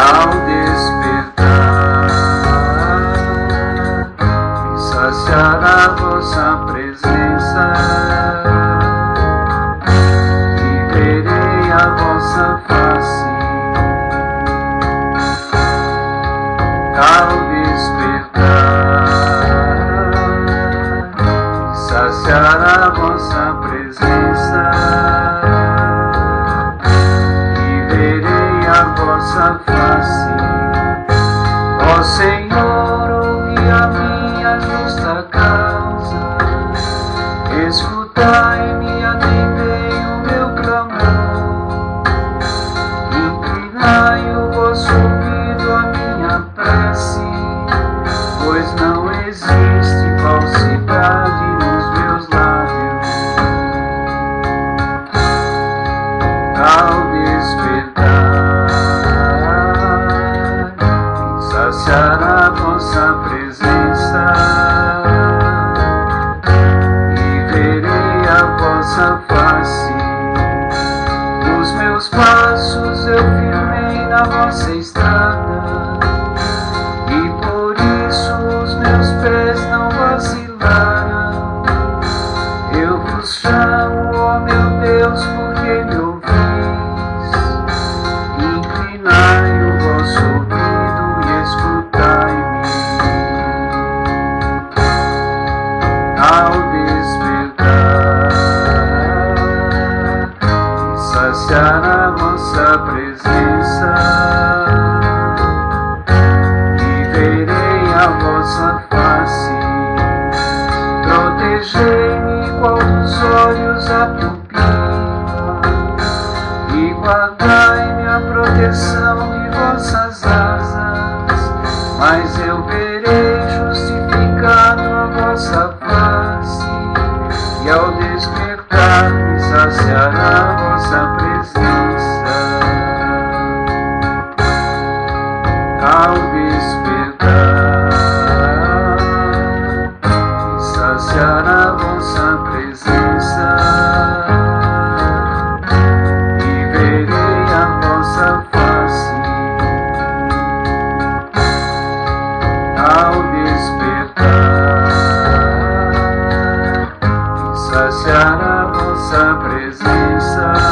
ao despertar, e saciar a vossa presença, e verei a vossa face. Ao despertar, e saciar a vossa presença, e verei a vossa. Ó Senhor, ouvi a minha justa causa, escutai-me, atendei o meu clamor, inclinai o vosso ouvido à minha prece, pois não existe falsidade nos meus lábios. Ao saciar a vossa presença e verei a vossa face. Os meus passos eu firmei na vossa estrada e por isso os meus pés e saciar a vossa presença, e verei a vossa face. Protegei-me qual dos olhos a pupila e guardai-me a proteção de vossas asas, mas eu verei despertar e saciar a vossa presença. E verei a vossa face ao despertar e saciar a vossa presença.